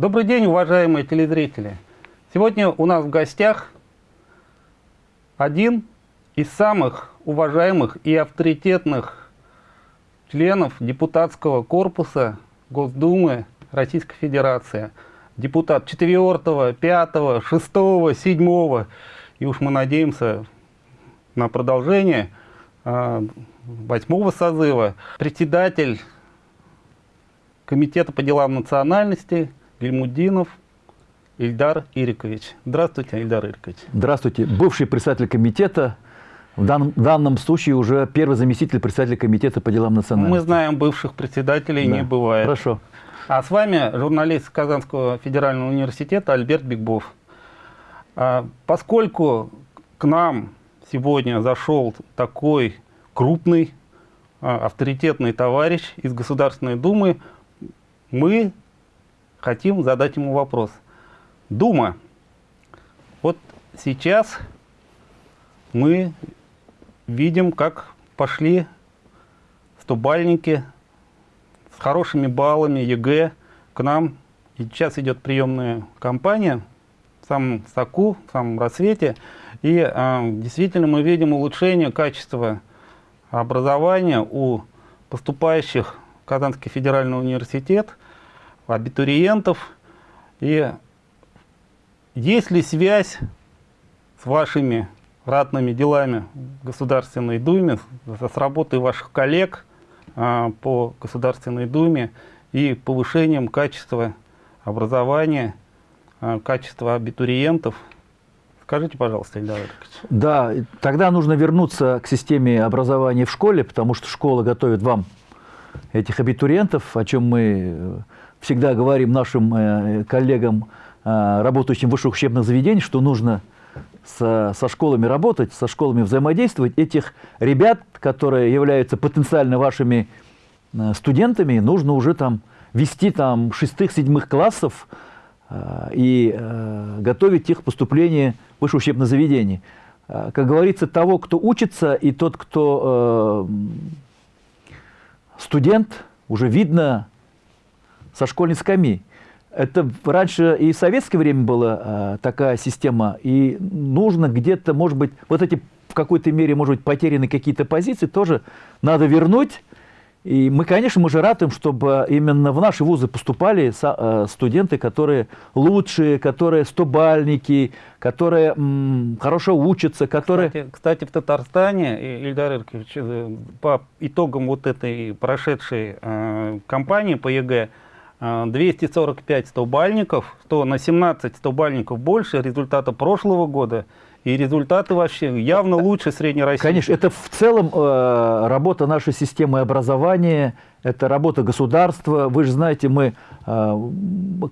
Добрый день, уважаемые телезрители! Сегодня у нас в гостях один из самых уважаемых и авторитетных членов депутатского корпуса Госдумы Российской Федерации. Депутат 4, 5, 6, 7 и уж мы надеемся на продолжение а, восьмого созыва. Председатель Комитета по делам национальности Гельмудинов Ильдар Ирикович. Здравствуйте, Ильдар Ирикович. Здравствуйте. Бывший председатель комитета, в данном, в данном случае уже первый заместитель председателя комитета по делам национальности. Мы знаем, бывших председателей да. не бывает. Хорошо. А с вами журналист Казанского федерального университета Альберт Бигбов. А, поскольку к нам сегодня зашел такой крупный, а, авторитетный товарищ из Государственной Думы, мы хотим задать ему вопрос – Дума. Вот сейчас мы видим, как пошли стобальники с хорошими баллами ЕГЭ к нам. И сейчас идет приемная кампания в самом соку, в самом расцвете. И э, действительно мы видим улучшение качества образования у поступающих в Казанский федеральный университет, абитуриентов. И есть ли связь с вашими ратными делами в Государственной Думе, с работой ваших коллег а, по Государственной Думе и повышением качества образования, а, качества абитуриентов? Скажите, пожалуйста, Ильдар Да, тогда нужно вернуться к системе образования в школе, потому что школа готовит вам этих абитуриентов, о чем мы э, всегда говорим нашим э, коллегам Э, работающим в высших учебных заведениях, что нужно со, со школами работать, со школами взаимодействовать. Этих ребят, которые являются потенциально вашими э, студентами, нужно уже там вести там шестых-седьмых классов и готовить их к поступлению в высшее учебное заведение. Как говорится, того, кто учится, и тот, кто студент, уже видно со школьной скамьи. Это раньше и в советское время была а, такая система, и нужно где-то, может быть, вот эти в какой-то мере, может быть, потеряны какие-то позиции, тоже надо вернуть. И мы, конечно, мы же ратуем, чтобы именно в наши вузы поступали а, студенты, которые лучшие, которые стобалльники, которые хорошо учатся, которые... Кстати, кстати, в Татарстане, Ильдар Ирекович, э, по итогам вот этой прошедшей э, кампании по ЕГЭ, 245 стобалльников, то на 17 стобалльников больше результата прошлого года. И результаты вообще явно лучше средней России. Конечно, это в целом э, работа нашей системы образования, это работа государства. Вы же знаете, мы э,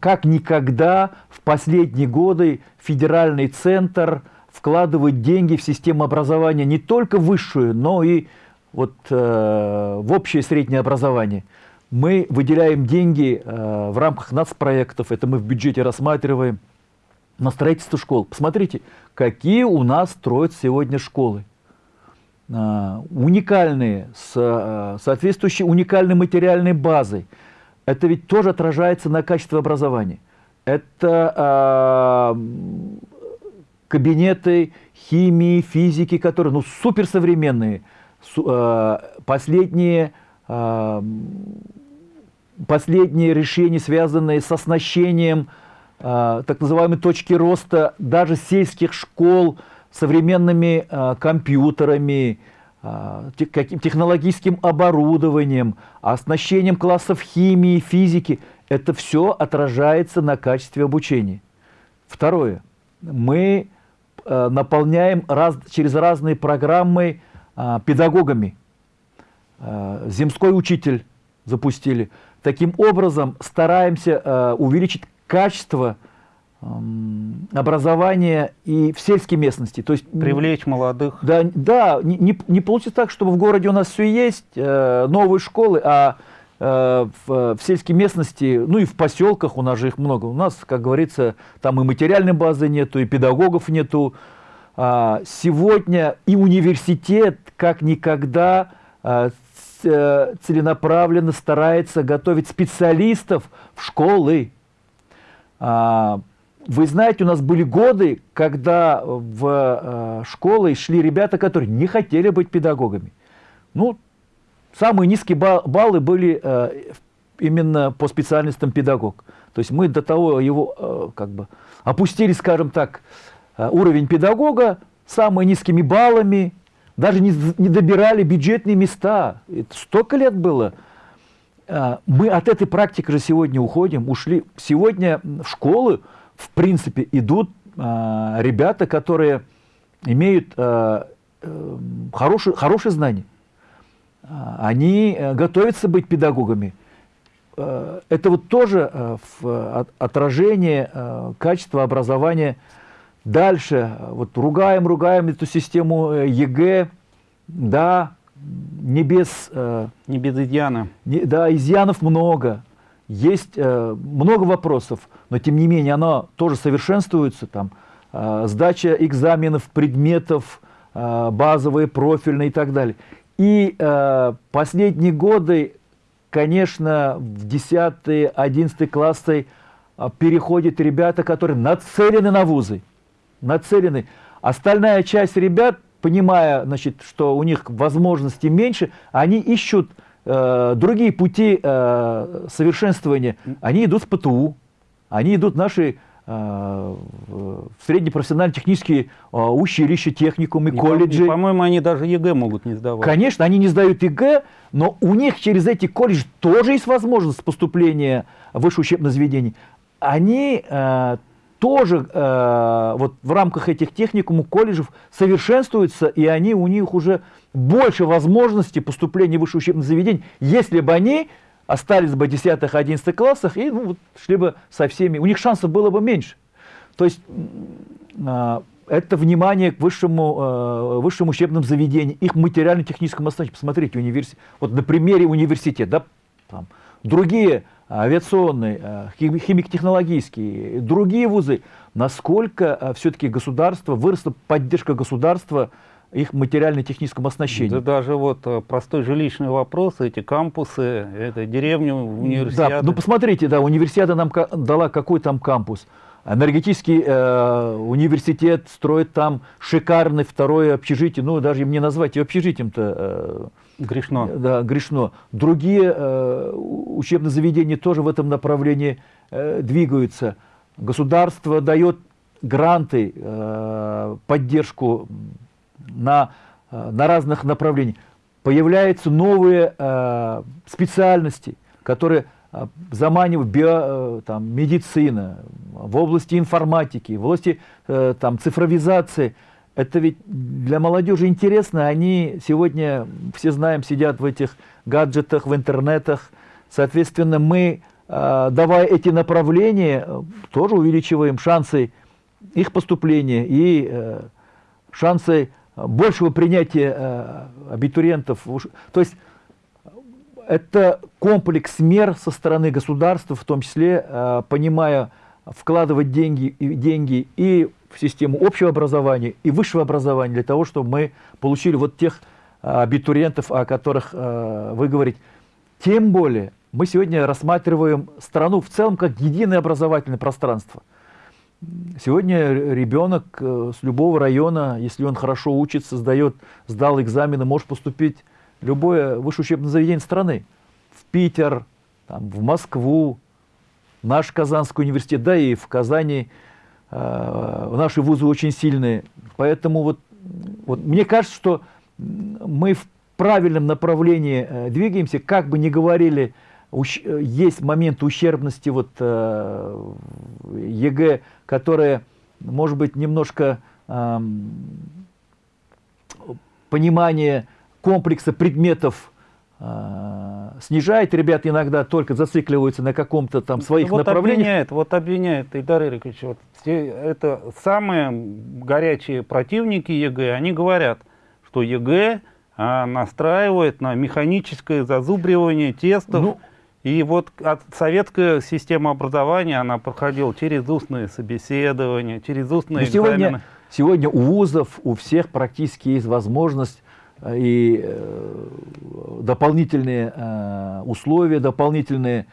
как никогда в последние годы федеральный центр вкладывает деньги в систему образования не только высшую, но и вот, э, в общее среднее образование мы выделяем деньги э, в рамках нацпроектов, это мы в бюджете рассматриваем, на строительство школ. Посмотрите, какие у нас строят сегодня школы. Э, уникальные, с э, соответствующей уникальной материальной базой. Это ведь тоже отражается на качестве образования. Это э, кабинеты химии, физики, которые ну, суперсовременные, су, э, последние последние решения, связанные с оснащением э, так называемой точки роста даже сельских школ современными э, компьютерами, э, технологическим оборудованием, оснащением классов химии, физики, это все отражается на качестве обучения. Второе. Мы наполняем раз, через разные программы педагогами. Э, земской учитель запустили. Таким образом, стараемся э, увеличить качество э, образования и в сельской местности. То есть, Привлечь молодых. Да, да не, не, не получится так, чтобы в городе у нас все есть, э, новые школы, а в, в сельской местности, ну и в поселках у нас же их много. У нас, как говорится, там и материальной базы нету, и педагогов нету. А, сегодня и университет как никогда целенаправленно старается готовить специалистов в школы. А, вы знаете, у нас были годы, когда в э, школы шли ребята, которые не хотели быть педагогами. Ну, самые низкие баллы были э, именно по специальностям педагог. То есть мы до того его э, как бы опустили, скажем так, уровень педагога самыми низкими баллами, даже не, не добирали бюджетные места. Это столько лет было. Мы от этой практики же сегодня уходим, ушли. Сегодня в школы в принципе, идут э, ребята, которые имеют э, э, хорошие, хорошие знания. Они э, готовятся быть педагогами. Э, это вот тоже отражение качества образования. Дальше, вот ругаем, ругаем эту систему ЕГЭ, да, не без... Э, не без изъяна. Не, да, изъянов много. Есть э, много вопросов, но тем не менее оно тоже совершенствуется. Там, э, сдача экзаменов, предметов, э, базовые, профильные и так далее. И э, последние годы, конечно, в 10-11 классы э, переходят ребята, которые нацелены на вузы. Нацелены. Остальная часть ребят, понимая, значит, что у них возможностей меньше, они ищут Э, другие пути э, совершенствования, они идут в ПТУ, они идут в наши э, среднепрофессиональные технические э, училища, техникумы, колледжи. По-моему, они даже ЕГЭ могут не сдавать. Конечно, они не сдают ЕГЭ, но у них через эти колледжи тоже есть возможность поступления в высшее учебное заведение. Они э, тоже э, вот в рамках этих техникумов, колледжев совершенствуются, и они у них уже больше возможностей поступления в высшее учебное заведение, если бы они остались бы в 10-11 классах и ну, вот, шли бы со всеми, у них шансов было бы меньше. То есть э, это внимание к высшему, э, высшим учебным заведениям, их материально-техническому оснащению. Посмотрите, университет, вот на примере университета, да, там, другие авиационные, э, химико-технологические, другие вузы, насколько э, все-таки государство, выросла поддержка государства их материально-техническом оснащении. Да даже вот э, простой жилищный вопрос, эти кампусы, это деревня, универсиады. Да, ну посмотрите, да, универсиада нам дала какой там кампус. Энергетический э, университет строит там шикарный второе общежитие, ну даже им не назвать и общежитием-то. Э, грешно. Да, грешно. Другие э, учебные заведения тоже в этом направлении э, двигаются. Государство дает гранты, э, поддержку на, э, на разных направлениях. Появляются новые э, специальности, которые э, заманивают био, э, там, медицина, в области информатики, в области э, там, цифровизации. Это ведь для молодежи интересно. Они сегодня, все знаем, сидят в этих гаджетах, в интернетах. Соответственно, мы, э, давая эти направления, тоже увеличиваем шансы их поступления и э, шансы большего принятия э, абитуриентов. То есть это комплекс мер со стороны государства, в том числе э, понимая, вкладывать деньги, деньги и в систему общего образования, и высшего образования, для того, чтобы мы получили вот тех э, абитуриентов, о которых вы говорите. Тем более мы сегодня рассматриваем страну в целом как единое образовательное пространство – Сегодня ребенок э, с любого района, если он хорошо учится, сдает, сдал экзамены, может поступить в любое высшее учебное заведение страны. В Питер, там, в Москву, наш Казанский университет, да и в Казани наши вузы очень сильные. Поэтому вот, вот мне кажется, что мы в правильном направлении э, двигаемся, как бы ни говорили есть момент ущербности вот э, ЕГЭ, которая, может быть, немножко э, понимание комплекса предметов э, снижает. Ребята иногда только зацикливаются на каком-то там своих вот направлениях. Обвиняет, вот обвиняет Ильдар Ирекович, вот, это самые горячие противники ЕГЭ, они говорят, что ЕГЭ а, настраивает на механическое зазубривание тестов. Ну, и вот от советская система образования, она проходила через устные собеседования, через устные Но сегодня, Сегодня у вузов, у всех практически есть возможность э, и э, дополнительные э, условия, дополнительные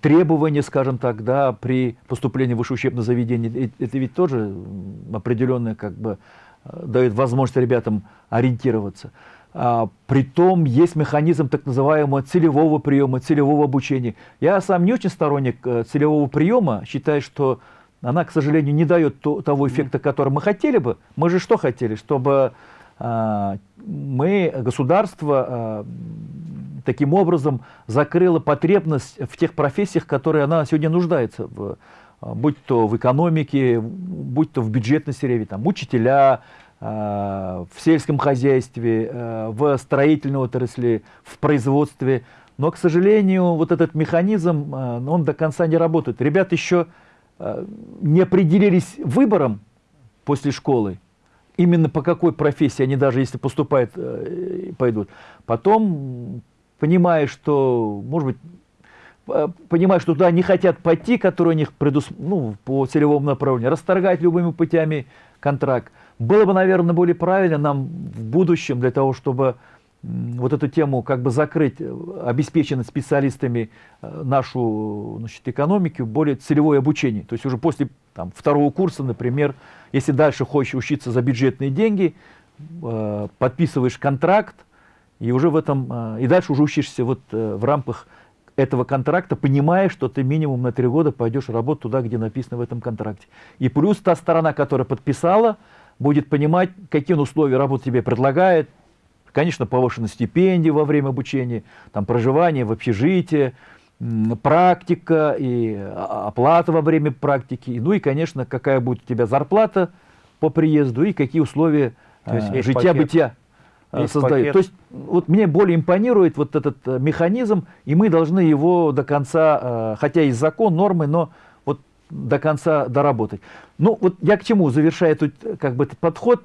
требования, скажем так, да, при поступлении в высшее учебное заведение. Э- Это ведь тоже определенное как бы э, дает возможность ребятам ориентироваться. А, притом есть механизм так называемого целевого приема, целевого обучения. Я сам не очень сторонник э, целевого приема, считаю, что она, к сожалению, не дает то- того эффекта, который мы хотели бы. Мы же что хотели? Чтобы мы, государство, а, таким образом закрыло потребность в тех профессиях, которые она сегодня нуждается, в, а, будь то в экономике, будь то в бюджетной сфере, там, учителя, а, в сельском хозяйстве, а, в строительной отрасли, в производстве. Но, к сожалению, вот этот механизм, а, он до конца не работает. Ребята еще а, не определились выбором после школы, именно по какой профессии они даже если поступают, э, пойдут. Потом, понимая, что, может быть, э, понимая, что туда не хотят пойти, которые у них предус... ну, по целевому направлению, расторгать любыми путями контракт. Было бы, наверное, более правильно нам в будущем для того, чтобы вот эту тему как бы закрыть, э, обеспеченность специалистами э, нашу значит, экономику, более целевое обучение. То есть уже после там, второго курса, например, если дальше хочешь учиться за бюджетные деньги, э, подписываешь контракт, и уже в этом, и дальше уже учишься вот в рамках этого контракта, понимая, что ты минимум на три года пойдешь работать туда, где написано в этом контракте. И плюс та сторона, которая подписала, будет понимать, какие условия работы тебе предлагает. Конечно, повышенные стипендии во время обучения, там, проживание в общежитии, практика и а- оплата во время практики. Ну и, конечно, какая будет у тебя зарплата по приезду и какие условия э, жития-бытия э, создают. пакет. То есть вот мне более импонирует вот этот э, механизм, и мы должны его до конца, хотя есть закон, нормы, но вот до конца доработать. Ну вот я к чему, завершая тут э, как бы этот подход,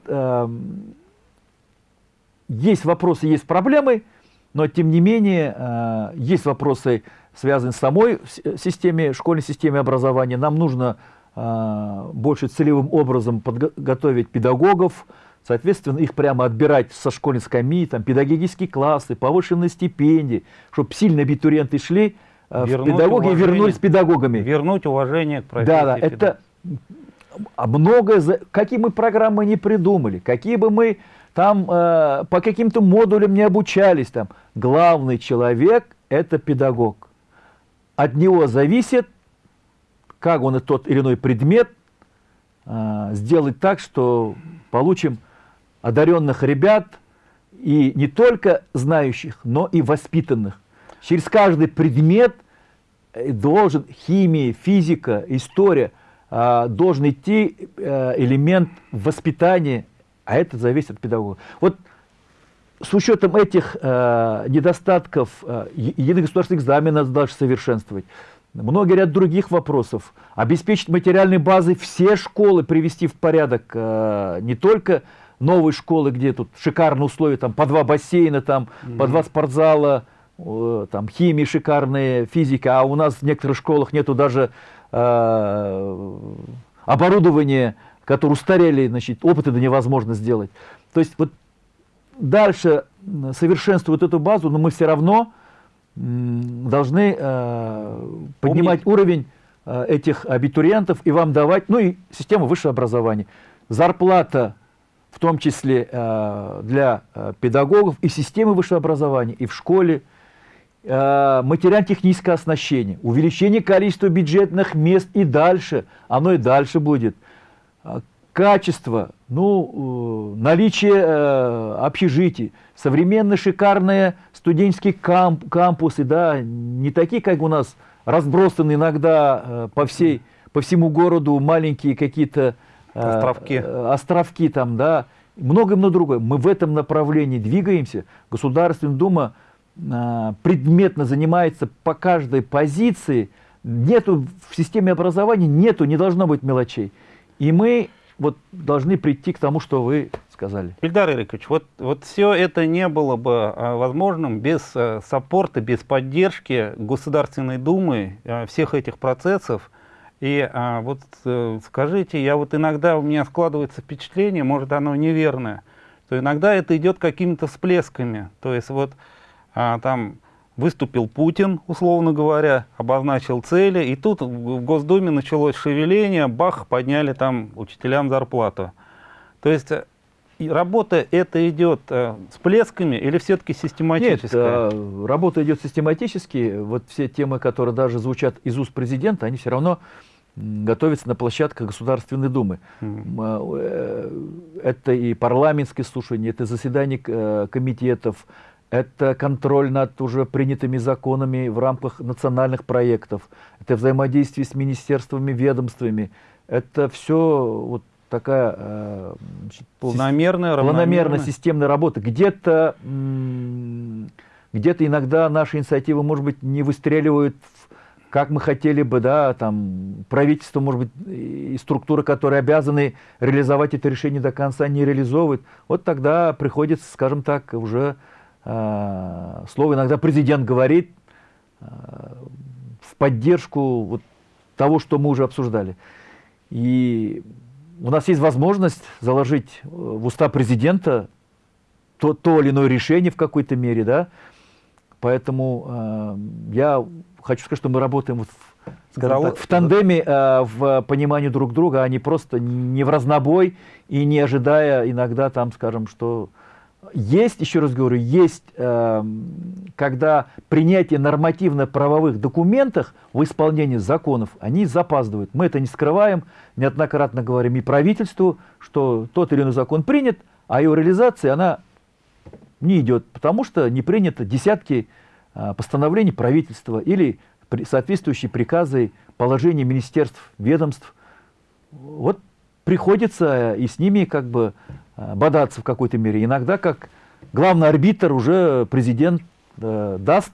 есть вопросы, есть проблемы, но тем не менее э, есть вопросы, связанные с самой э, системе, школьной системе образования. Нам нужно э, больше целевым образом подготовить педагогов, соответственно, их прямо отбирать со школьной скамьи, там, педагогические классы, повышенные стипендии, чтобы сильные абитуриенты шли э, в Вернуть педагоги и уважение. вернулись педагогами. Вернуть уважение к профессии. Да, да, педагога. это а многое, какие мы программы не придумали, какие бы мы там э, по каким-то модулям не обучались, там, главный человек – это педагог. От него зависит, как он и тот или иной предмет э, сделать так, что получим одаренных ребят, и не только знающих, но и воспитанных. Через каждый предмет э, должен химия, физика, история, а, должен идти э, элемент воспитания, а это зависит от педагога. Вот с учетом этих э, недостатков, э, единый государственный экзамен надо дальше совершенствовать. Многие ряд других вопросов. Обеспечить материальной базой все школы, привести в порядок э, не только новые школы, где тут шикарные условия, там по два бассейна, там по два спортзала, э, там химия шикарная, физика, а у нас в некоторых школах нету даже э, оборудования, которые устарели, значит, опыты да невозможно сделать. То есть вот дальше м, совершенствовать эту базу, но мы все равно должны э, поднимать уровень э, этих абитуриентов и вам давать, ну и систему высшего образования. Зарплата, в том числе э, для э, педагогов и системы высшего образования, и в школе, э, материально-техническое оснащение, увеличение количества бюджетных мест и дальше, оно и дальше будет. А, Качество, ну, э, наличие э, общежитий, современные шикарные студенческие камп- кампусы, да, не такие, как у нас, разбросаны иногда э, по, всей, по всему городу маленькие какие-то Островки. островки там, да, многое-многое другое. Мы в этом направлении двигаемся. Государственная Дума предметно занимается по каждой позиции. Нету в системе образования, нету, не должно быть мелочей. И мы вот должны прийти к тому, что вы сказали. Ильдар Ирикович, вот, вот все это не было бы а, возможным без а, саппорта, без поддержки Государственной Думы а, всех этих процессов. И а, вот э, скажите, я вот иногда у меня складывается впечатление, может оно неверное, что иногда это идет какими-то всплесками. То есть вот там выступил Путин, условно говоря, обозначил цели, и тут в Госдуме началось шевеление, бах, подняли там учителям зарплату. То есть э, работа это идет э, с плесками или все-таки систематическая? Нет, э, работа идет систематически. Вот все темы, которые даже звучат из уст президента, они все равно готовятся на площадках Государственной Думы. Mm. Это и парламентские слушания, это заседания комитетов, это контроль над уже принятыми законами в рамках национальных проектов, это взаимодействие с министерствами, ведомствами. Это все вот такая э, значит, планомерная, планомерная системная работа. Где-то где иногда наши инициативы, может быть, не выстреливают, как мы хотели бы, да, там правительство, может быть, и структуры, которые обязаны реализовать это решение до конца, не реализовывают. Вот тогда приходится, скажем так, уже слово иногда президент говорит э, в поддержку вот того, что мы уже обсуждали. И у нас есть возможность заложить э, в уста президента то, то или иное решение в какой-то мере, да. Поэтому э, я хочу сказать, что мы работаем в, скажем так, в тандеме, э, в понимании друг друга, а не просто не в разнобой и не ожидая иногда там, скажем, что есть, еще раз говорю, есть, э, когда принятие нормативно-правовых документов в исполнении законов, они запаздывают. Мы это не скрываем, неоднократно говорим и правительству, что тот или иной закон принят, а его реализация, она не идет, потому что не принято десятки э, постановлений правительства или при, соответствующие приказы, положения министерств, ведомств. Вот приходится и с ними как бы Э, бодаться в какой-то мере. Иногда как главный арбитр уже президент э, даст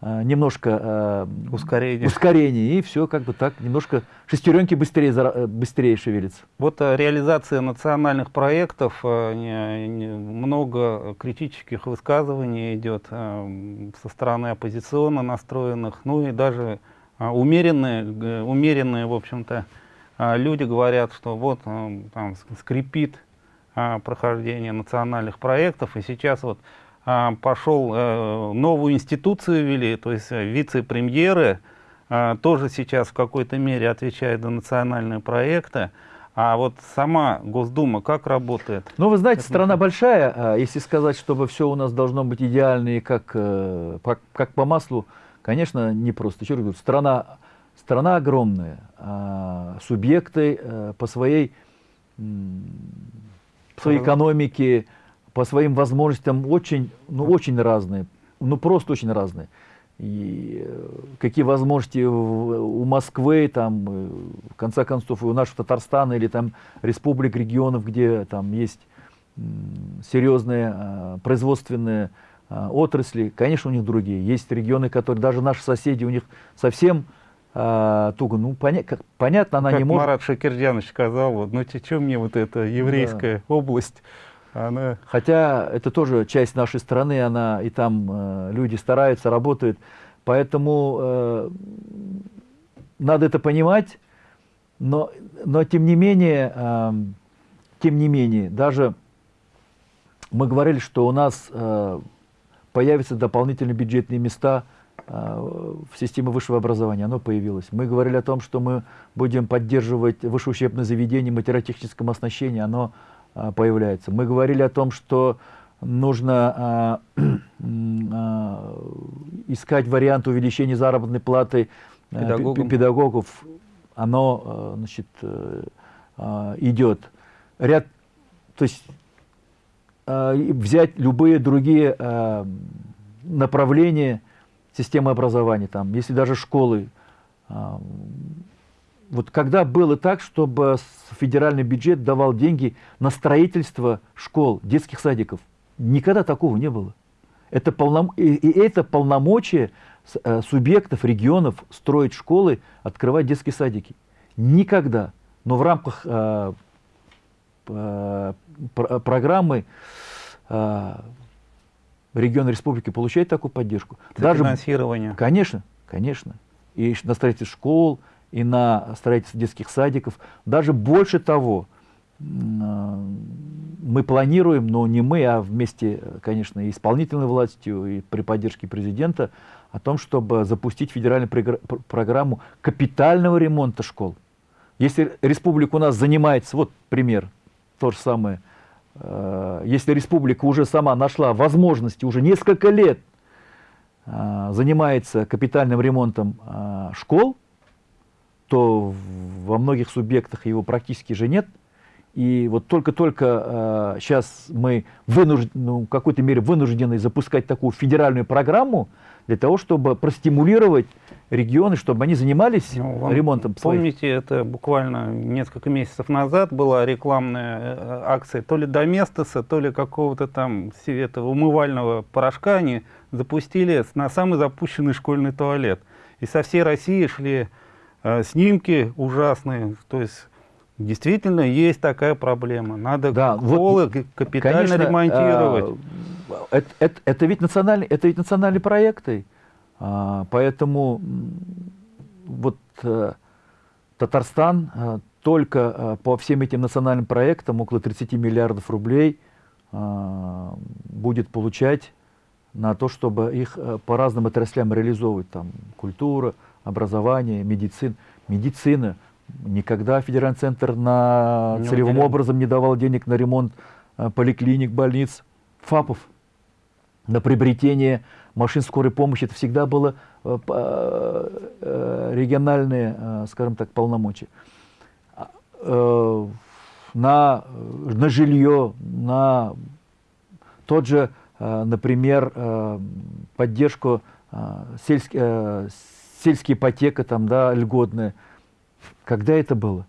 э, немножко э, ускорение. ускорение, и все как бы так, немножко шестеренки быстрее, э, быстрее шевелится. Вот э, реализация национальных проектов, э, много критических высказываний идет э, со стороны оппозиционно настроенных, ну и даже э, умеренные, э, умеренные, в общем-то, э, люди говорят, что вот э, там скрипит прохождения национальных проектов. И сейчас вот а, пошел, э, новую институцию ввели, то есть э, вице-премьеры а, тоже сейчас в какой-то мере отвечают за национальные проекты. А вот сама Госдума как работает? Ну, вы знаете, страна большая. Если сказать, чтобы все у нас должно быть идеально и как, э, как по маслу, конечно, непросто. Еще раз говорю, страна, страна огромная. Субъекты по своей своей экономике, по своим возможностям очень, ну, очень разные, ну просто очень разные. И э, какие возможности у Москвы, там, э, в конце концов, и у нашего Татарстана или там республик, регионов, где там есть серьезные а, производственные а, отрасли, конечно, у них другие. Есть регионы, которые даже наши соседи, у них совсем а, туго. Ну, поня как, понятно, она как не может... Марат Шакирджанович сказал, ну, что мне вот эта еврейская да. область, она... Хотя это тоже часть нашей страны, она и там э, люди стараются, работают. Поэтому э, надо это понимать, но, но тем не менее, э, тем не менее, даже мы говорили, что у нас э, появятся дополнительные бюджетные места – в системе высшего образования, оно появилось. Мы говорили о том, что мы будем поддерживать высшее учебное заведение материально-техническом оснащении, оно а, появляется. Мы говорили о том, что нужно а, искать вариант увеличения заработной платы Педагогам. педагогов. Оно значит, э, идет. Ряд, то есть взять любые другие направления, системы образования, там, если даже школы. А, вот когда было так, чтобы федеральный бюджет давал деньги на строительство школ, детских садиков? Никогда такого не было. Это полном... и, это полномочия э, субъектов, регионов строить школы, открывать детские садики. Никогда. Но в рамках э, э, программы регион республики получает такую поддержку. Даже, финансирование. Конечно, конечно. И на строительство школ, и на строительство детских садиков. Даже больше того, мы планируем, но не мы, а вместе, конечно, и исполнительной властью, и при поддержке президента, о том, чтобы запустить федеральную программу капитального ремонта школ. Если республика у нас занимается, вот пример, то же самое, если республика уже сама нашла возможности, уже несколько лет э, занимается капитальным ремонтом э, школ, то во многих субъектах его практически же нет – и вот только-только э, сейчас мы вынуждены, ну, в какой-то мере вынуждены запускать такую федеральную программу для того, чтобы простимулировать регионы, чтобы они занимались ну, ремонтом. Помните, своих. это буквально несколько месяцев назад была рекламная э, акция то ли Доместоса, то ли какого-то там этого умывального порошка они запустили на самый запущенный школьный туалет. И со всей России шли э, снимки ужасные, то есть Действительно, есть такая проблема. Надо да, школы вот, капитально конечно, ремонтировать. Это, это, это, ведь национальный, это ведь национальные проекты. А, поэтому вот э, Татарстан э, только э, по всем этим национальным проектам около 30 миллиардов рублей э, будет получать на то, чтобы их по разным отраслям реализовывать. Там культура, образование, медицина. Медицина Никогда федеральный центр на не целевым образом не давал денег на ремонт поликлиник, больниц, ФАПов. На приобретение машин скорой помощи это всегда было э, э, региональные, скажем так, полномочия. А, на, на жилье, на тот же, например, поддержку сельские, сельские ипотека, там, да, льготная – когда это было?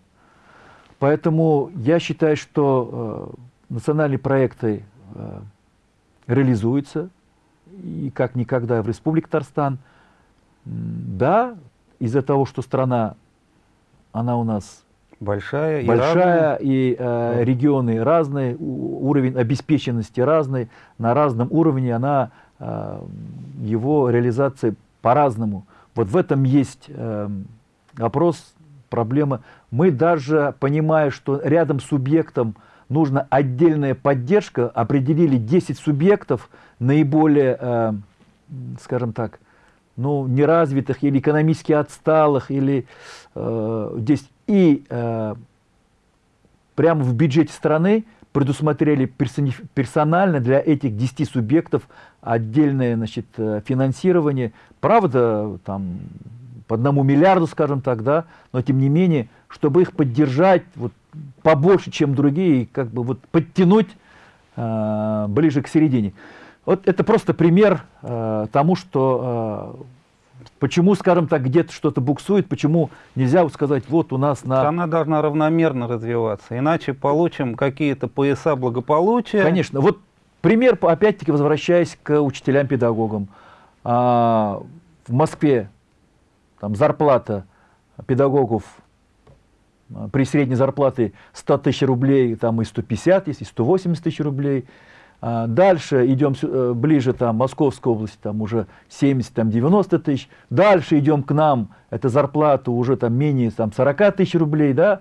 Поэтому я считаю, что э, национальные проекты реализуются, и как никогда в Республике Татарстан. Да, из-за того, что страна, она у нас большая, большая и, и э, регионы разные, уровень обеспеченности разный, на разном уровне она, э, его реализация по-разному. Вот в этом есть э, вопрос проблема. Мы даже, понимая, что рядом с субъектом нужна отдельная поддержка, определили 10 субъектов наиболее, э, скажем так, ну, неразвитых или экономически отсталых, или э, здесь и э, прямо в бюджете страны предусмотрели персонально для этих 10 субъектов отдельное значит, э, финансирование. Правда, там по одному миллиарду, скажем так, да, но тем не менее, чтобы их поддержать вот, побольше, чем другие, и как бы вот подтянуть э, ближе к середине. Вот это просто пример э, тому, что э, почему, скажем так, где-то что-то буксует, почему нельзя вот сказать, вот у нас на... Она должна равномерно развиваться, иначе получим какие-то пояса благополучия. Конечно. Вот пример, опять-таки, возвращаясь к учителям-педагогам. А, в Москве там зарплата педагогов при средней зарплате 100 тысяч рублей, там и 150 есть, и 180 тысяч рублей. А дальше идем э, ближе, там, Московская область, там уже 70-90 тысяч. Дальше идем к нам, это зарплата уже там менее там, 40 тысяч рублей, да.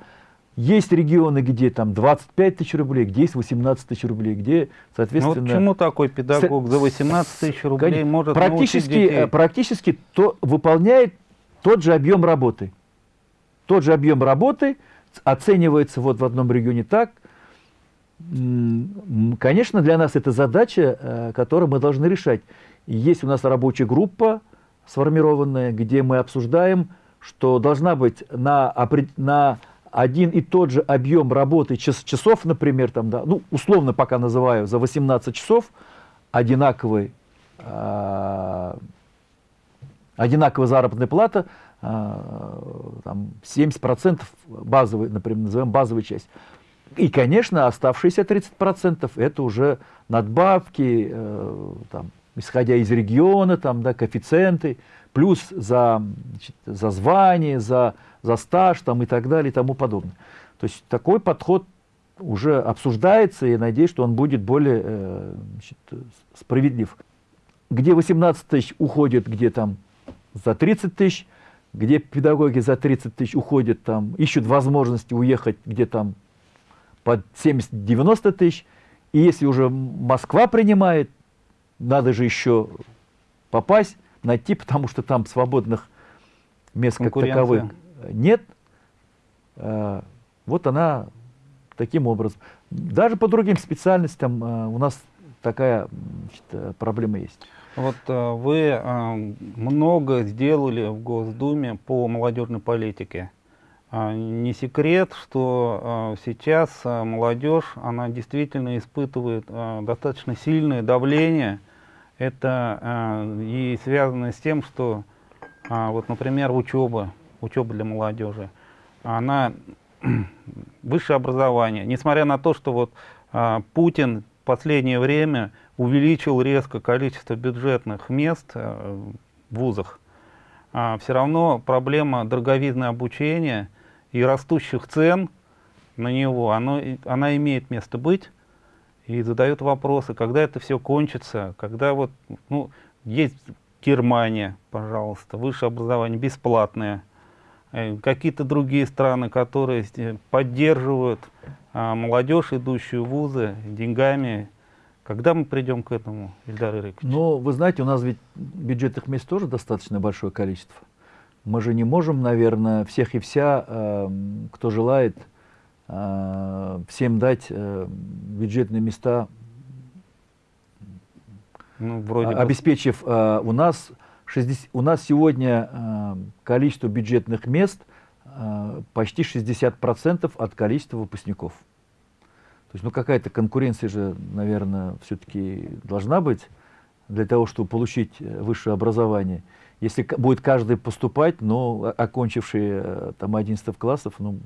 Есть регионы, где там 25 тысяч рублей, где есть 18 тысяч рублей, где, соответственно... Ну, почему такой педагог за 18 тысяч рублей может практически, практически то выполняет тот же объем работы. Тот же объем работы оценивается вот в одном регионе так. Конечно, для нас это задача, э, которую мы должны решать. Есть у нас рабочая группа сформированная, где мы обсуждаем, что должна быть на, на один и тот же объем работы час, часов, например, там, да, ну, условно пока называю, за 18 часов одинаковый э, одинаковая заработная плата, там, 70% базовый, например, назовем базовую часть. И, конечно, оставшиеся 30% это уже надбавки, э, там, исходя из региона, там, да, коэффициенты, плюс за, значит, за звание, за, за стаж там, и так далее и тому подобное. То есть такой подход уже обсуждается, и я надеюсь, что он будет более э, значит, справедлив. Где 18 тысяч уходит, где там за 30 тысяч, где педагоги за 30 тысяч уходят, там, ищут возможности уехать, где там под 70-90 тысяч. И если уже Москва принимает, надо же еще попасть, найти, потому что там свободных мест как таковых нет. Э, Вот она таким образом. Даже по другим специальностям э, у нас такая значит, э, проблема есть. Вот э, вы э, много сделали в Госдуме по молодежной политике. А, Не секрет, что э, сейчас э, молодежь, она действительно испытывает э, достаточно сильное давление. Это э, и связано с тем, что, вот, например, учеба, учеба для молодежи, она высшее образование, несмотря на то, что вот Путин в последнее время увеличил резко количество бюджетных мест э, в вузах, все равно проблема дороговизны обучения и растущих цен на него, оно, она имеет место быть и задают вопросы, когда это все кончится, когда вот, ну, есть Германия, пожалуйста, высшее образование бесплатное, Э, какие-то другие страны, которые э, поддерживают а, молодежь, идущую в вузы, деньгами. Когда мы придем к этому, Ильдар Ирикович? Но вы знаете, у нас ведь бюджетных мест тоже достаточно большое количество. Мы же не можем, наверное, всех и вся, э, кто желает, э, всем дать э, бюджетные места, Ну, вроде а- бы. обеспечив э, у нас 60 у нас сегодня количество бюджетных мест почти 60% от количества выпускников. То есть, ну какая-то конкуренция же, наверное, все-таки должна быть для того, чтобы получить э, высшее образование. Если будет каждый поступать, но э, там 11 классов, ну,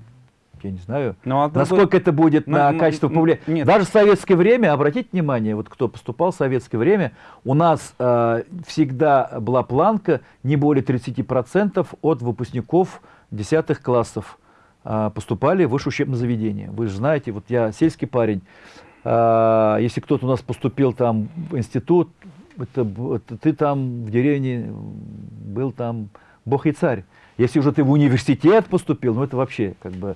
я не знаю, Ну, а насколько это будет Ну, на ну, качество повлиять. нет. Даже в советское время, обратите внимание, вот кто поступал в советское время, у нас э, всегда была планка не более 30% от выпускников 10 классов э, поступали в высшее учебное заведение. Вы же знаете, вот я сельский парень, э, если кто-то у нас поступил там в институт, это, это ты там в деревне был там бог и царь. Если уже ты в университет поступил, ну это вообще как бы,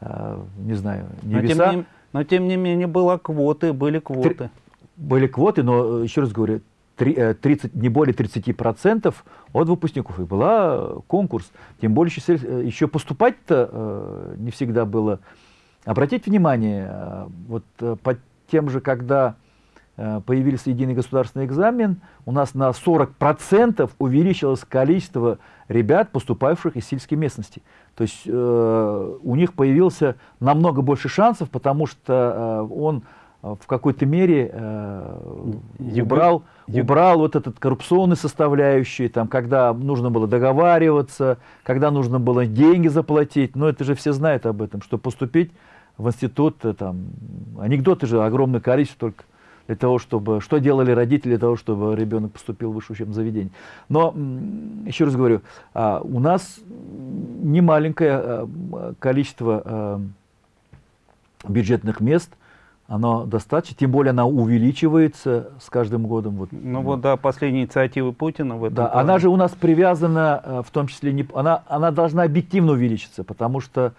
не знаю, но, тем небеса. не, но тем не менее было квоты, были квоты. Были квоты, но, э, еще раз говорю, три- э, 30, не более 30% от выпускников. И была э, конкурс. Тем более еще, еще поступать-то э, не всегда было. Обратите внимание, э, вот э, по тем же, когда э, появился единый государственный экзамен, у нас на 40% увеличилось количество ребят, поступавших из сельской местности. То есть э, у них появился намного больше шансов, потому что э, он э, в какой-то мере э, убрал, убрал вот этот коррупционный составляющий, там, когда нужно было договариваться, когда нужно было деньги заплатить. Но это же все знают об этом, что поступить в институт, э, там, анекдоты же огромное количество только для того, чтобы, что делали родители для того, чтобы ребенок поступил в высшее учебное заведение. Но, еще раз говорю, а, у нас немаленькое а, м, количество а, бюджетных мест, оно достаточно, тем более она увеличивается с каждым годом. Вот, Ну вот, да, последние инициативы Путина в этом да, плане. она же у нас привязана, в том числе, не, она, она должна объективно увеличиться, потому что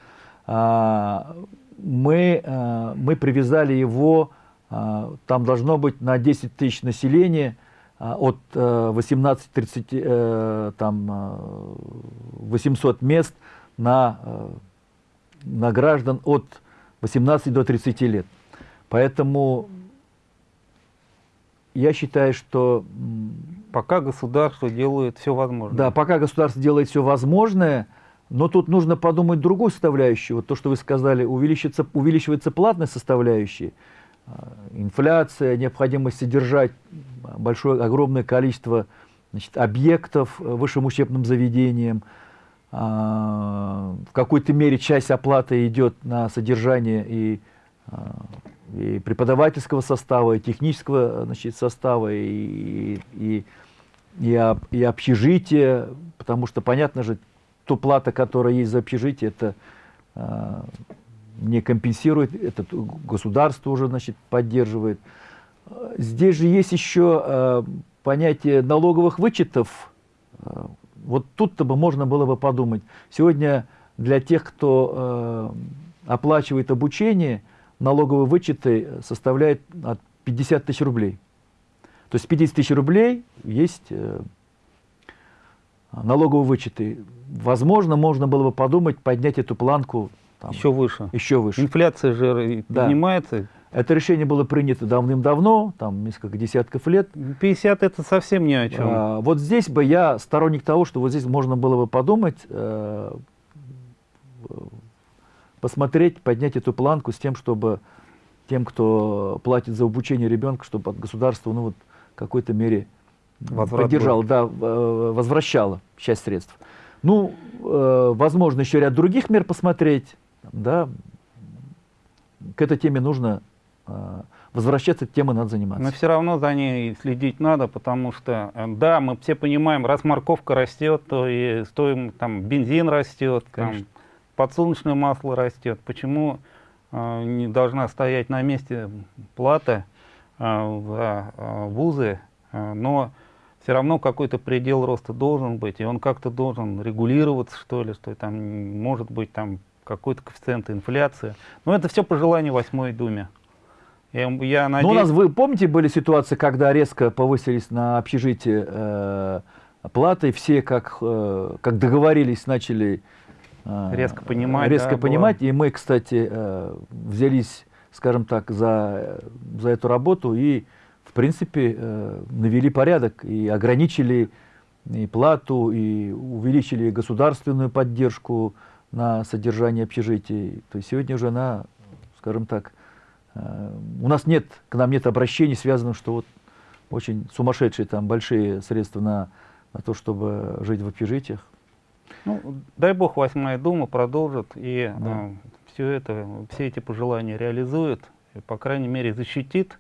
а, мы, а, мы привязали его, а, там должно быть на 10 тысяч населения а, от э, 18-30, э, там, э, 800 мест на, э, на граждан от 18 до 30 лет. Поэтому я считаю, что Пока государство делает все возможное. да, пока государство делает все возможное, но тут нужно подумать другую составляющую. Вот то, что вы сказали, увеличится, увеличивается платная составляющая, а, инфляция, необходимость содержать большое, огромное количество значит, объектов э, высшим учебным заведением. А, В какой-то мере часть оплаты идет на содержание и, а, и преподавательского состава, и технического значит, состава, и, и, и, об- и общежитие, потому что, понятно же, ту плата, которая есть за общежитие, это а, не компенсирует, это государство уже значит, поддерживает. Здесь же есть еще а, понятие налоговых вычетов. А, Вот тут-то бы можно было бы подумать. Сегодня для тех, кто э, оплачивает обучение, налоговые вычеты составляют от 50 тысяч рублей. То есть 50 тысяч рублей есть э, налоговые вычеты. Возможно, можно было бы подумать поднять эту планку там, Еще выше. еще выше. Инфляция же Да. поднимается. Это решение было принято давным-давно, там несколько десятков лет. 50 это совсем ни о чем. А, вот здесь бы я сторонник того, что вот здесь можно было бы подумать, э, посмотреть, поднять эту планку с тем, чтобы тем, кто платит за обучение ребенка, чтобы от государства ну, вот, в какой-то мере Возврат поддержало, да, э, возвращало часть средств. Ну, э, возможно, еще ряд других мер посмотреть, да, к этой теме нужно э, возвращаться, этой темой надо заниматься. Но все равно за ней следить надо, потому что, э, да, мы все понимаем, раз морковка растет, то и стоим, там, бензин растет, там, подсолнечное масло растет. Почему э, не должна стоять на месте плата э, за э, вузы, Э, но все равно какой-то предел роста должен быть, и он как-то должен регулироваться, что ли, что там может быть там какой-то коэффициент инфляции. Но это все по желанию восьмой думе. Я, я Ну, у нас, вы помните, были ситуации, когда резко повысились на общежитие э, платы, все как, э, как договорились, начали э, Резко понимать, резко да, понимать. И мы, кстати, э, взялись, скажем так, за, за эту работу и, в принципе, э, навели порядок и ограничили и плату, и увеличили государственную поддержку на содержание общежитий. То есть сегодня уже она, скажем так, э, у нас нет, к нам нет обращений, связанных, что вот очень сумасшедшие там большие средства на, на то, чтобы жить в общежитиях. Ну, дай бог, восьмая дума продолжит и Да. все это, все эти пожелания реализует, и, по крайней мере, защитит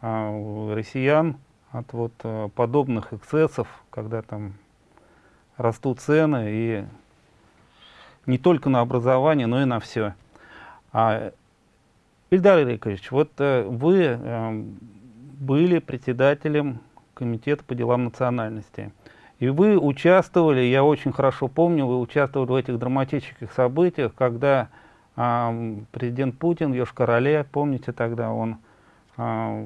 а, россиян от вот а, подобных эксцессов, когда там растут цены и не только на образование, но и на все. А, Ильдар Ирикович, вот э, вы э, были председателем комитета по делам национальности. И вы участвовали, я очень хорошо помню, вы участвовали в этих драматических событиях, когда а, президент Путин Йошкар-Оле, помните тогда, он а,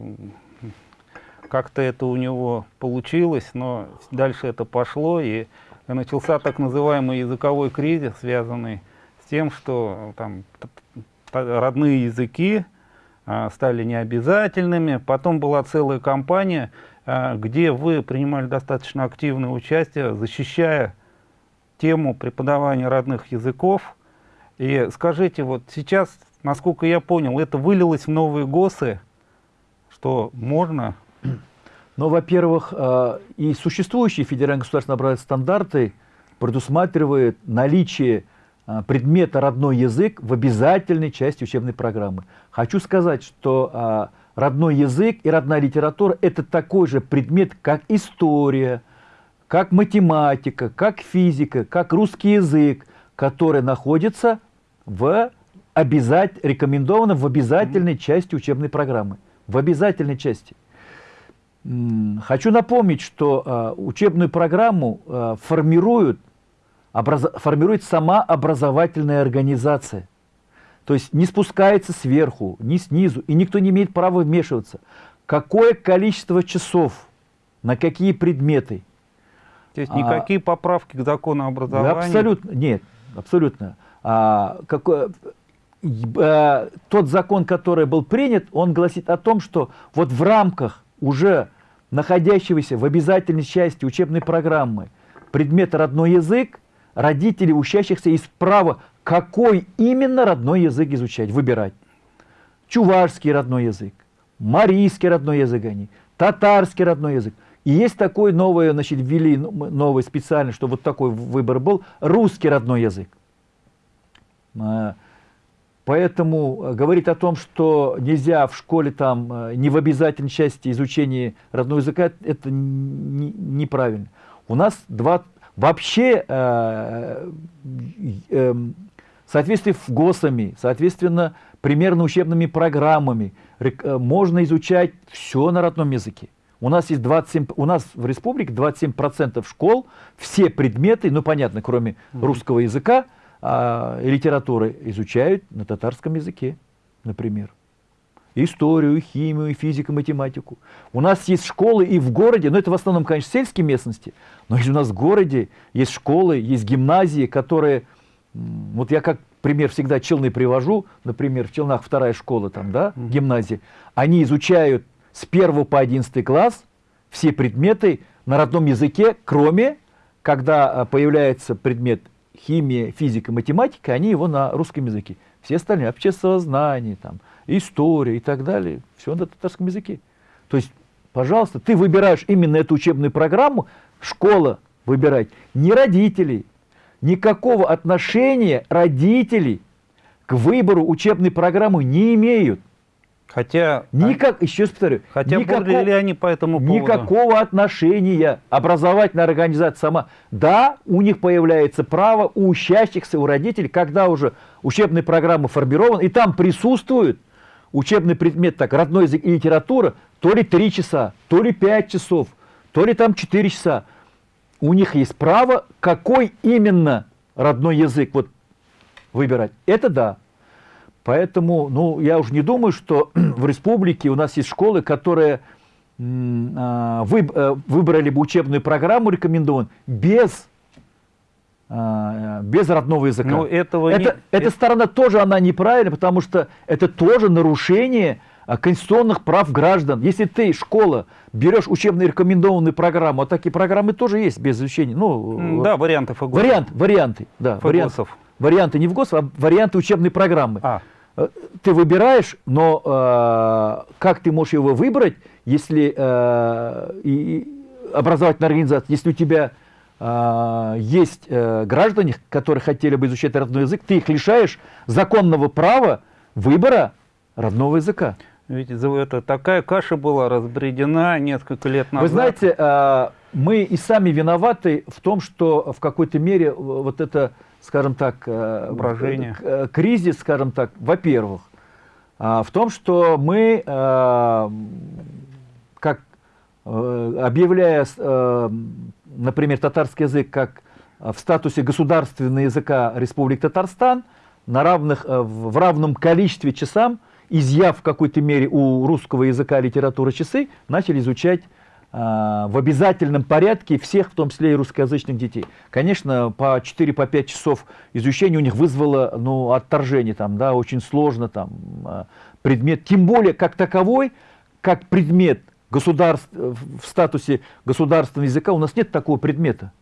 как-то это у него получилось, но дальше это пошло, и начался так называемый языковой кризис, связанный с тем, что там т- т- родные языки а, стали необязательными. Потом была целая кампания, а, где вы принимали достаточно активное участие, защищая тему преподавания родных языков. И скажите, вот сейчас, насколько я понял, это вылилось в новые ГОСы, что можно Но, во-первых, э, и существующие федеральные государственные образовательные стандарты предусматривают наличие э, предмета родной язык в обязательной части учебной программы. Хочу сказать, что э, родной язык и родная литература – это такой же предмет, как история, как математика, как физика, как русский язык, который находится в обязать, рекомендовано в обязательной части учебной программы. В обязательной части. Хочу напомнить, что э, учебную программу э, формируют, образа- формирует сама образовательная организация. То есть не спускается сверху, ни снизу, и никто не имеет права вмешиваться. Какое количество часов, на какие предметы, То есть А- никакие поправки к закону да, образования. абсолютно, нет, абсолютно. А, какое- э, тот закон, который был принят, он гласит о том, что вот в рамках уже находящегося в обязательной части учебной программы предмета родной язык, родители учащихся есть право, какой именно родной язык изучать, выбирать. Чувашский родной язык, марийский родной язык они, татарский родной язык. И есть такой новый, значит, ввели новый специально, что вот такой выбор был, русский родной язык. Поэтому э, говорить о том, что нельзя в школе там э, не в обязательной части изучения родного языка, это неправильно. У нас два вообще э, э, в соответствии с ГОСами, соответственно, примерно учебными программами э, можно изучать все на родном языке. У нас есть 27, у нас в республике 27% школ, все предметы, ну понятно, кроме русского языка а, литературы, изучают на татарском языке. например. Историю, химию, физику, математику. У нас есть школы и в городе, но это в основном, конечно, сельские местности, но и у нас в городе есть школы, есть гимназии, которые, вот я как пример всегда Челны привожу, например, в Челнах вторая школа, там, да, гимназия, они изучают с 1 по 11 класс все предметы на родном языке, кроме, когда а, появляется предмет химия, физика, математика, они его на русском языке. Все остальные, обществознание, там, история и так далее, все на татарском языке. То есть, пожалуйста, ты выбираешь именно эту учебную программу, школа выбирать, не родителей, никакого отношения родителей к выбору учебной программы не имеют. Хотя, Никак, еще раз повторю, хотя никакого, бурлили ли они по этому поводу? никакого отношения образовательная организация сама. Да, у них появляется право, у учащихся, у родителей, когда уже учебная программа формирована, и там присутствует учебный предмет, так, родной язык и литература, то ли 3 часа, то ли 5 часов, то ли там 4 часа. У них есть право, какой именно родной язык вот выбирать. Это да. Поэтому, ну, я уже не думаю, что в республике у нас есть школы, которые а, э, выбрали бы учебную программу рекомендован без, а, без родного языка. Ну, этого не- это, эта сторона тоже она неправильна, потому что это тоже нарушение а, конституционных прав граждан. Если ты, школа, берешь учебную рекомендованную программу, а такие программы тоже есть без изучения. Ну, Да, варианты ФГОС. Вариант, варианты, да, вариант, ФГОСов. варианты не в ГОС, а варианты учебной программы. А, Ты выбираешь, но э, как ты можешь его выбрать, если э, и, образовательная организация, если у тебя э, есть э, граждане, которые хотели бы изучать родной язык, ты их лишаешь законного права выбора родного языка. ведь это такая каша была разбредена несколько лет назад. Вы знаете, э, мы и сами виноваты в том, что в какой-то мере вот это, скажем так, э, Брожение. к- э, кризис, скажем так, во-первых, а, в том, что мы, э, как э, объявляя, э, например, татарский язык как э, в статусе государственного языка Республики Татарстан, на равных, э, в равном количестве часам, изъяв в какой-то мере у русского языка литературы часы, начали изучать в обязательном порядке всех, в том числе и русскоязычных детей. Конечно, по 4-5 часов изучения у них вызвало ну, отторжение, там, да, очень сложно там, а, предмет, тем более как таковой, как предмет государств, в статусе государственного языка у нас нет такого предмета.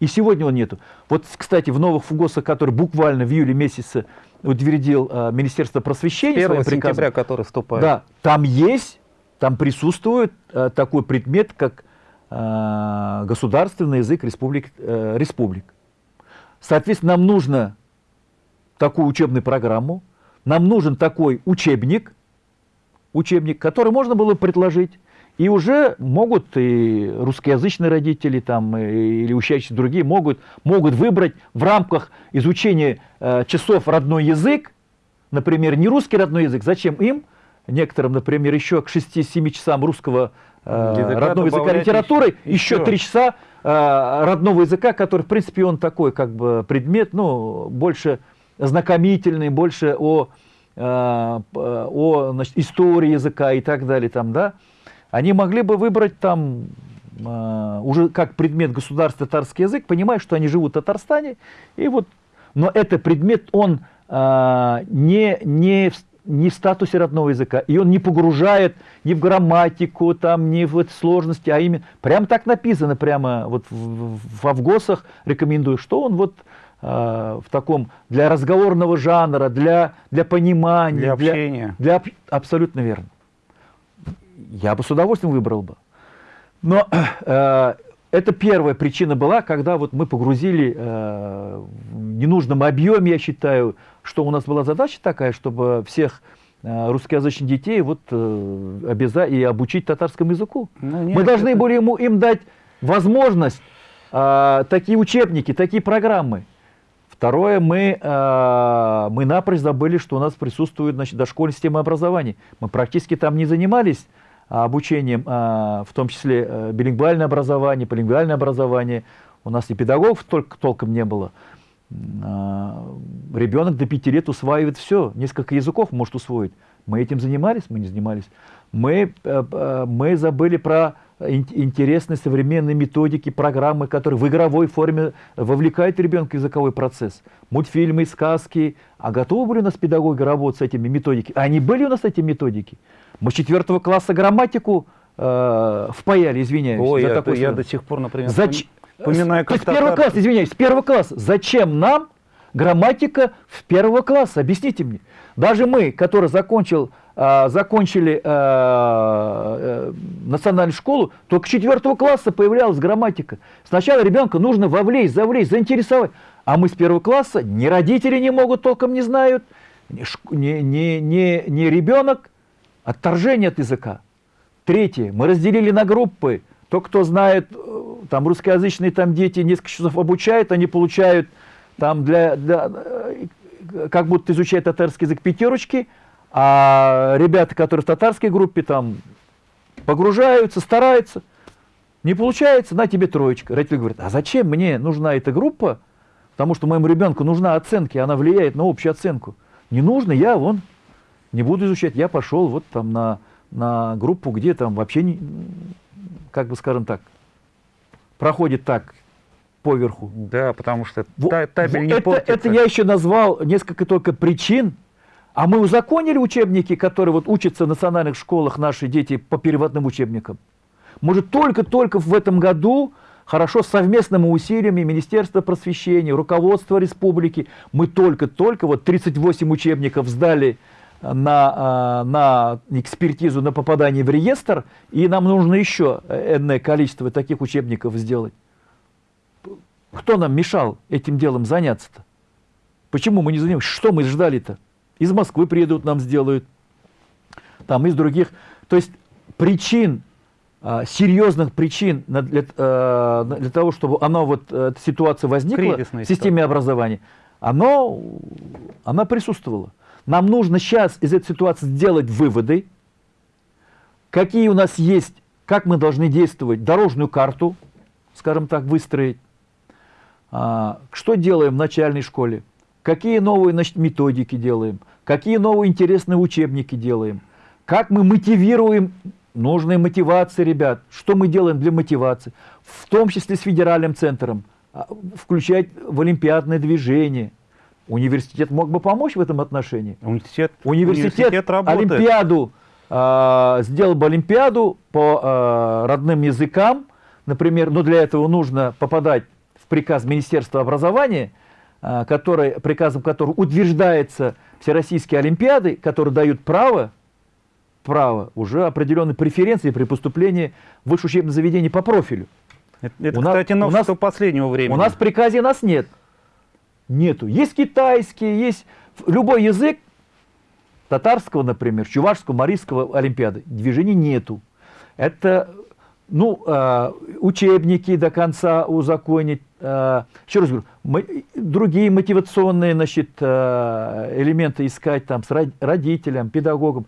И сегодня он нету. Вот, кстати, в новых ФУГОСах, которые буквально в июле месяце утвердил а, Министерство просвещения 1 своим приказом, сентября, который вступает. да, там есть, там присутствует э, такой предмет, как э, государственный язык республик, э, республик. Соответственно, нам нужно такую учебную программу, нам нужен такой учебник, учебник, который можно было предложить. И уже могут и русскоязычные родители там, или учащиеся другие могут, могут выбрать в рамках изучения э, часов родной язык, например, не русский родной язык, зачем им, некоторым, например, еще к 6-7 часам русского э, Языка родного языка литературы, еще- еще 3 часа э, родного языка, который, в принципе, он такой, как бы, предмет, ну, больше знакомительный, больше о, э, о значит, истории языка и так далее, там, да, они могли бы выбрать там уже как предмет государства татарский язык, понимая, что они живут в Татарстане, и вот, но это предмет, он не, не, не в статусе родного языка, и он не погружает ни в грамматику, там, ни в сложности, а именно, прям так написано, прямо вот в, в, в Авгосах рекомендую, что он вот э, в таком, для разговорного жанра, для, для понимания, Для общения. для об- абсолютно верно. Я бы с удовольствием выбрал бы. Но э, это первая причина была, когда вот мы погрузили э, в ненужном объеме, я считаю, что у нас была задача такая, чтобы всех э, русскоязычных детей вот, э, обяза- и обучить татарскому языку. Ну, нет, мы должны это- были ему, им дать возможность э, такие учебники, такие программы. Второе, мы, э, мы напрочь забыли, что у нас присутствует значит, дошкольная система образования. Мы практически там не занимались а, обучением, а, в том числе э, билингвальное образование, полингвальное образование. У нас и педагогов только, толком не было. А, ребенок до пяти лет усваивает все, несколько языков может усвоить. Мы этим занимались, мы не занимались. Мы, э, э, мы забыли про интересные современные методики, программы, которые в игровой форме вовлекают ребенка в языковой процесс. Мультфильмы, сказки. А готовы были у нас педагоги работать с этими методиками? Они были у нас эти методики? Мы с четвертого класса грамматику э, впаяли, извиняюсь. Ой, за я, такой я до сих пор, например, Зач... вспоминаю, То как есть первый татар- класс, извиняюсь, первый класс. Зачем нам грамматика в первого класса? Объясните мне. Даже мы, которые закончил, а, закончили а, э, национальную школу, только с четвертого класса появлялась грамматика. Сначала ребенка нужно вовлечь, завлечь, заинтересовать. А мы с первого класса, ни родители не могут, толком не знают, ни, ни, ни, ни, ребенок, отторжение от языка. Третье. Мы разделили на группы. Тот, кто знает, э, там русскоязычные там дети несколько часов обучают, они получают там для, для э, как будто изучают татарский язык пятерочки, а ребята, которые в татарской группе там погружаются, стараются, не получается, на тебе троечка. Родитель говорит, а зачем мне нужна эта группа? Потому что моему ребенку нужна оценка, и она влияет на общую оценку. Не нужно, я вон не буду изучать. Я пошел вот там на, на группу, где там вообще, не, как бы скажем так, проходит так, поверху. Да, потому что та- табель не это, портится. это я еще назвал несколько только причин, а мы узаконили учебники, которые вот учатся в национальных школах наши дети по переводным учебникам. Может, только-только в этом году, хорошо, совместными усилиями Министерства просвещения, руководства республики, мы только-только, вот 38 учебников сдали на, а, на экспертизу, на попадание в реестр, и нам нужно еще энное количество таких учебников сделать. Кто нам мешал этим делом заняться-то? Почему мы не занимаемся? Что мы ждали-то? Из Москвы приедут, нам сделают. Там из других. То есть причин, а, серьезных причин для, а, для того, чтобы оно вот, э, эта ситуация возникла Кризисная в системе образования, оно, она присутствовала. Нам нужно сейчас из этой ситуации сделать выводы, какие у нас есть, как мы должны действовать, дорожную карту, скажем так, выстроить. А, что делаем в начальной школе? Какие новые значит, методики делаем? Какие новые интересные учебники делаем? Как мы мотивируем нужные мотивации ребят? Что мы делаем для мотивации? В том числе с федеральным центром. А, Включать в олимпиадное движение. Университет мог бы помочь в этом отношении? Университет, Университет, работает. Олимпиаду, а, сделал бы Олимпиаду по а, родным языкам, например, но для этого нужно попадать в приказ Министерства образования, а, который, приказом которого утверждается Всероссийские Олимпиады, которые дают право, право уже определенной преференции при поступлении в высшее учебное заведение по профилю. Это, это, У нас- кстати, у новшество нас- последнего времени. У нас в приказе нас нет. Нету. Есть китайский, есть любой язык, татарского, например, чувашского, марийского олимпиады. Движений нету. Это, ну, э, учебники до конца узаконить. Э, еще раз говорю, другие мотивационные, значит, э, элементы искать там с род- родителям, педагогам.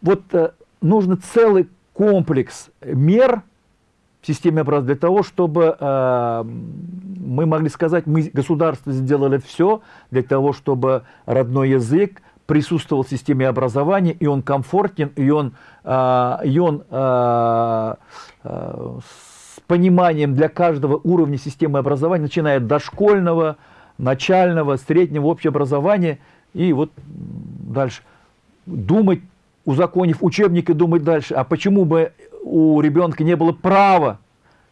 Вот э, нужно целый комплекс мер, в системе образования для того, чтобы мы могли сказать, мы, государство, сделали все для того, чтобы родной язык присутствовал в системе образования, и он комфортен, и он, э, и он э, э, с пониманием для каждого уровня системы образования, начиная от дошкольного, начального, среднего, общего образования, и вот дальше. Думать, узаконив учебник и думать дальше, а почему бы у ребенка не было права,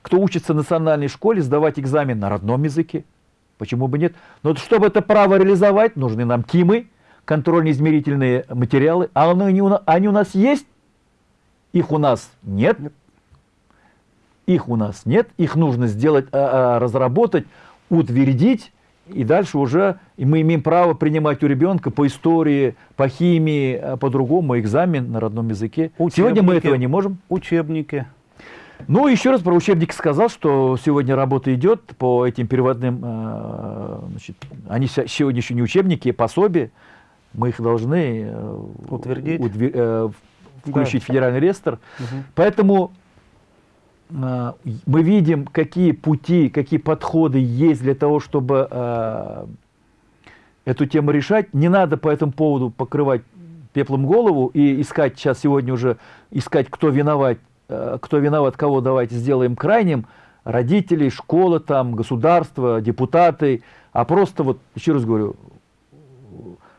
кто учится в национальной школе, сдавать экзамен на родном языке? Почему бы нет? Но чтобы это право реализовать, нужны нам ТИМы, контрольно-измерительные материалы. А они у нас, они у нас есть? Их у нас нет. Их у нас нет. Их нужно сделать, а, а, разработать, утвердить. И дальше уже и мы имеем право принимать у ребенка по истории, по химии, а, по-другому экзамен на родном языке. Сегодня мы Учебники. этого не можем. Учебники. Ну, еще раз про учебники сказал, что сегодня работа идет по этим переводным, э, значит, они сегодня еще не учебники, а пособия. Мы их должны э, Утвердить. удве- э, включить в федеральный реестр. Мгм. Поэтому мы видим, какие пути, какие подходы есть для того, чтобы эту тему решать. Не надо по этому поводу покрывать пеплом голову и искать сейчас сегодня уже искать, кто виноват, кто виноват, кого давайте сделаем крайним, родителей, школа там, государство, депутаты, а просто вот, еще раз говорю,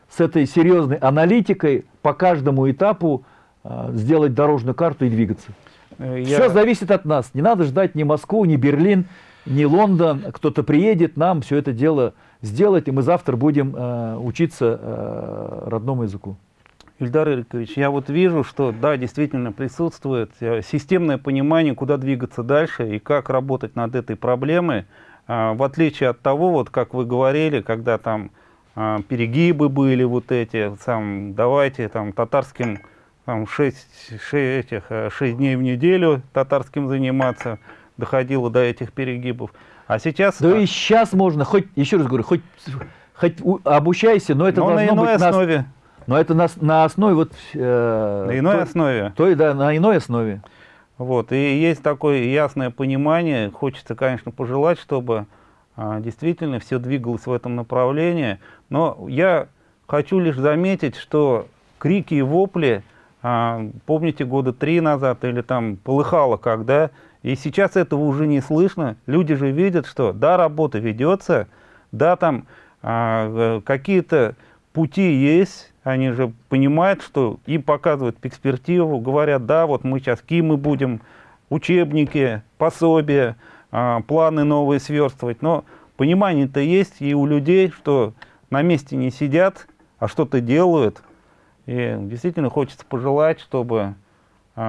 с этой серьезной аналитикой по каждому этапу э, сделать дорожную карту и двигаться. Э, Все зависит от нас. Не надо ждать ни Москву, ни Берлин, ни Лондон. Кто-то приедет, нам все это дело сделать, и мы завтра будем э, учиться э, родному языку. Ильдар Ирикович, я вот вижу, что да, действительно присутствует э, системное понимание, куда двигаться дальше и как работать над этой проблемой, А, в отличие от того, вот как вы говорили, когда там а, перегибы были вот эти, сам, давайте там татарским там, 6, этих, 6 дней в неделю татарским заниматься, доходило до этих перегибов. А сейчас... Да и сейчас можно, хоть, еще раз говорю, хоть, хоть обучайся, но это но на должно иной быть на, ос- основе. Но это на, на основе вот... э, На иной той- основе. той, да, на иной основе. Вот, и есть такое ясное понимание, хочется, конечно, пожелать, чтобы а, действительно все двигалось в этом направлении, но я хочу лишь заметить, что крики и вопли, а, помните, года три назад или там полыхало когда, и сейчас этого уже не слышно, люди же видят, что да, работа ведется, да, там а, э, какие-то пути есть, они же понимают, что им показывают перспективу, говорят, да, вот мы сейчас кимы будем, учебники, пособия, а, планы новые сверстывать, но понимание-то есть и у людей, что на месте не сидят, а что-то делают, и действительно хочется пожелать, чтобы, и,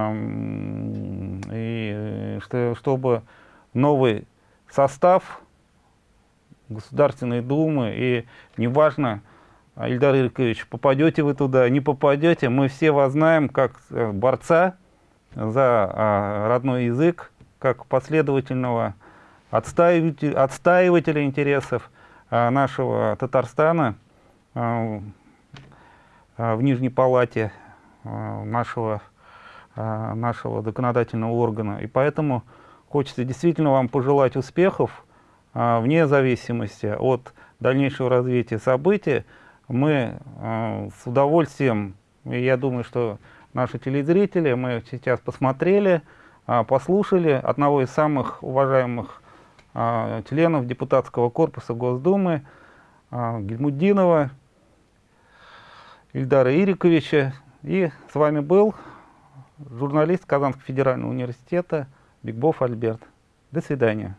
э, что, чтобы новый состав Государственной Думы, и неважно, Ильдар Иркович, попадете вы туда, не попадете, мы все вас знаем как э, борца за а, родной язык, как последовательного отстаивателя, отстаивателя интересов а, нашего Татарстана а, а, в Нижней Палате а, нашего, а, нашего законодательного органа. И поэтому хочется действительно вам пожелать успехов, а, вне зависимости от дальнейшего развития событий. Мы а, с удовольствием, и я думаю, что наши телезрители, мы сейчас посмотрели, а, послушали одного из самых уважаемых а, членов депутатского корпуса Госдумы а, Гельмуддинова Ильдара Ириковича. И с вами был журналист Казанского федерального университета Бигбов Альберт. До свидания.